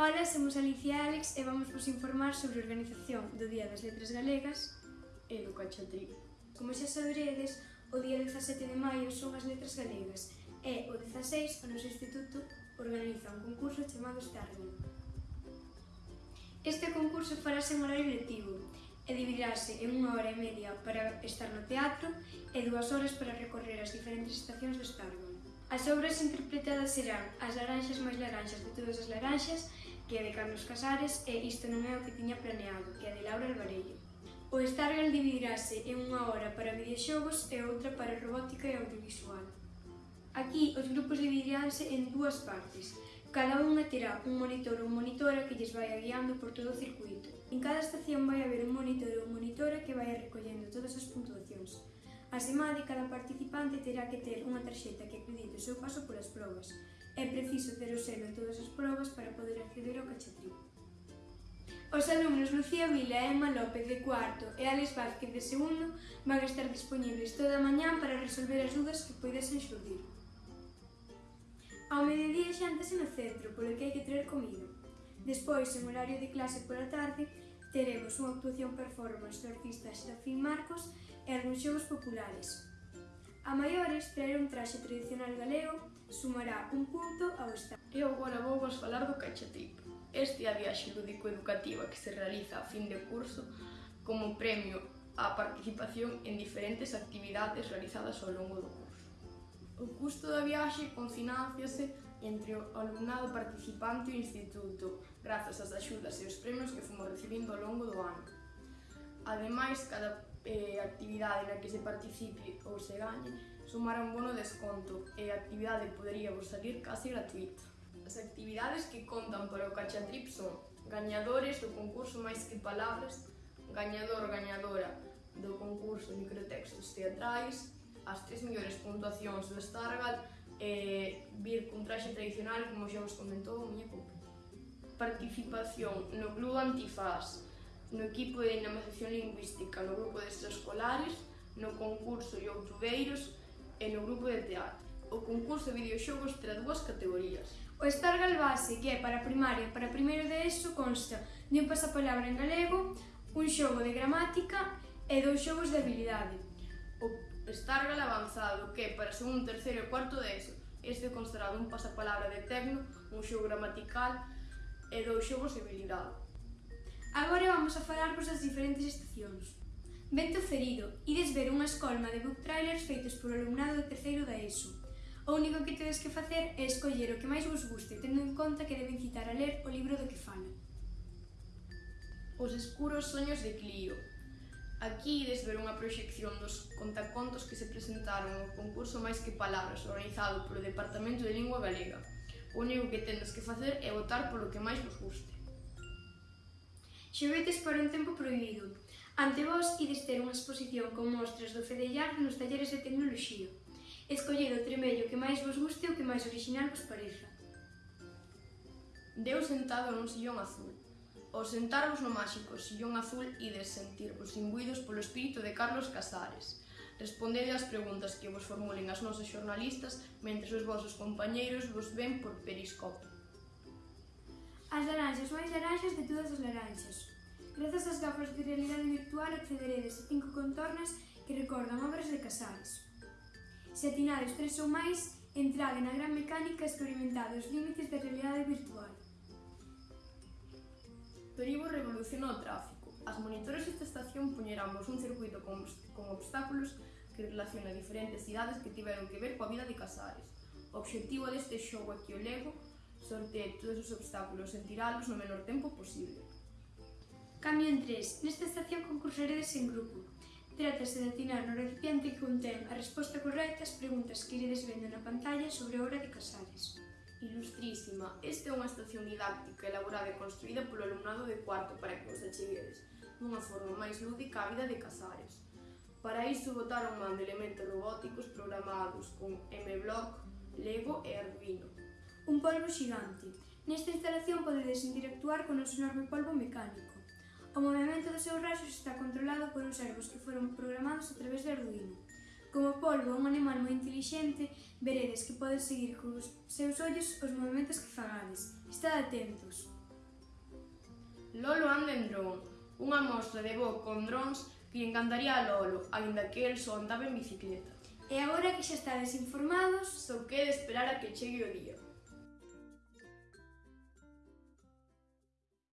Ola, somos Alicia e Alex e vamos vos informar sobre a organización do Día das Letras Galegas e do Cachotrigo. Como xa saberedes, o día 17 de maio son as Letras Galegas e o 16 o noso instituto organiza un concurso chamado Starling. Este concurso farase en horario lectivo e dividirase en unha hora e media para estar no teatro e dúas horas para recorrer as diferentes estacións do Starling. As obras interpretadas serán As laranxas máis laranxas de todas as laranxas que é de Carlos Casares e Isto non é o que tiña planeado, que é de Laura Alvarello. O Stargirl dividirase en unha hora para videoxogos e outra para robótica e audiovisual. Aquí os grupos dividiránse en dúas partes. Cada unha terá un monitor ou monitora que lles vai guiando por todo o circuito. En cada estación vai haber un monitor ou monitora que vai recollendo todas as puntuacións. Asemade, cada participante terá que ter unha tarxeta que acredite o seu paso polas probas, É preciso ter o selo en todas as probas para poder acceder ao cachetrín. Os alumnos Lucía Vila e Emma López de cuarto e Alex Vázquez de segundo van estar disponibles toda a mañán para resolver as dúdas que poidesen xurdir. Ao mediodía xántase no centro, polo que hai que traer comida. Despois, en horario de clase pola tarde, teremos unha actuación performance do artista Xafín Marcos e algúns xogos populares. A maiores, traer un traxe tradicional galego sumará un punto ao Estado. E agora vou vos falar do Cachatip. Este é a viaxe lúdico-educativa que se realiza a fin de curso como premio á participación en diferentes actividades realizadas ao longo do curso. O custo da viaxe confinanciase entre o alumnado participante e o instituto, grazas ás axudas e os premios que fomos recibindo ao longo do ano. Ademais, cada e actividade na que se participe ou se gañe sumará un bono desconto e a actividade podería vos salir casi gratuita. As actividades que contan para o Cachatrip son gañadores do concurso máis que palabras, gañador gañadora do concurso microtextos teatrais, as tres mellores puntuacións do Stargal e vir cun traxe tradicional, como xa vos comentou a miña compa. Participación no Club Antifaz, no equipo de dinamización lingüística, no grupo de extraescolares, no concurso Youtubeiros e no grupo de teatro. O concurso de videoxogos terá dúas categorías. O Stargal Base, que é para primaria para primeiro de ESO, consta de un pasapalabra en galego, un xogo de gramática e dous xogos de habilidade. O Stargal Avanzado, que é para segundo, terceiro e cuarto de ESO, este constará dun pasapalabra de tecno, un xogo gramatical e dous xogos de habilidade. Agora vamos a falarvos das diferentes estacións. Vento ferido, ides ver unha escolma de book trailers feitos por alumnado de terceiro da ESO. O único que tedes que facer é escoller o que máis vos guste, tendo en conta que deben citar a ler o libro do que fala. Os escuros soños de Clio. Aquí ides ver unha proxección dos contacontos que se presentaron ao concurso máis que palabras organizado polo Departamento de Lingua Galega. O único que tendes que facer é votar polo que máis vos guste. Xoguetes para un tempo prohibido. Ante vos ides ter unha exposición con mostras do fedellar nos talleres de tecnoloxía. Escolled o tremello que máis vos guste ou que máis original vos pareza. Deu sentado nun sillón azul. Ao sentarvos no máxico sillón azul ides sentirvos imbuídos polo espírito de Carlos Casares, Respondede ás preguntas que vos formulen as nosas xornalistas mentre os vosos compañeiros vos ven por periscopio. As laranxas máis laranxas de todas as laranxas. Grazas ás gafas de realidade virtual accederedes a cinco contornas que recordan obras de Casares. Se atinades tres ou máis, entrade na gran mecánica experimentada os límites da realidade virtual. Toribo revolucionou o tráfico. As monitores desta estación poñeramos un circuito con, con obstáculos que relaciona diferentes cidades que tiveron que ver coa vida de Casares. O obxectivo deste xogo é que o Lego sortear todos os obstáculos e tiralos no menor tempo posible. Camión 3. Nesta estación concursaredes en grupo. Trátase de atinar no recipiente que contén a resposta correcta ás preguntas que iredes vendo na pantalla sobre a obra de Casares. Ilustrísima, esta é unha estación didáctica elaborada e construída polo alumnado de cuarto para que vos acheguedes dunha forma máis lúdica a vida de Casares. Para iso botaron man de elementos robóticos programados con MBlock, Lego e Arduino, un polvo xigante. Nesta instalación podedes interactuar con noso enorme polvo mecánico. O movimento dos seus raxos está controlado por uns servos que foron programados a través de Arduino. Como polvo é un animal moi intelixente, veredes que podes seguir con os seus ollos os movimentos que fagades. Estad atentos. Lolo anda en dron, unha mostra de bo con drons que encantaría a Lolo, aínda que el só andaba en bicicleta. E agora que xa estades informados, só quede esperar a que chegue o día.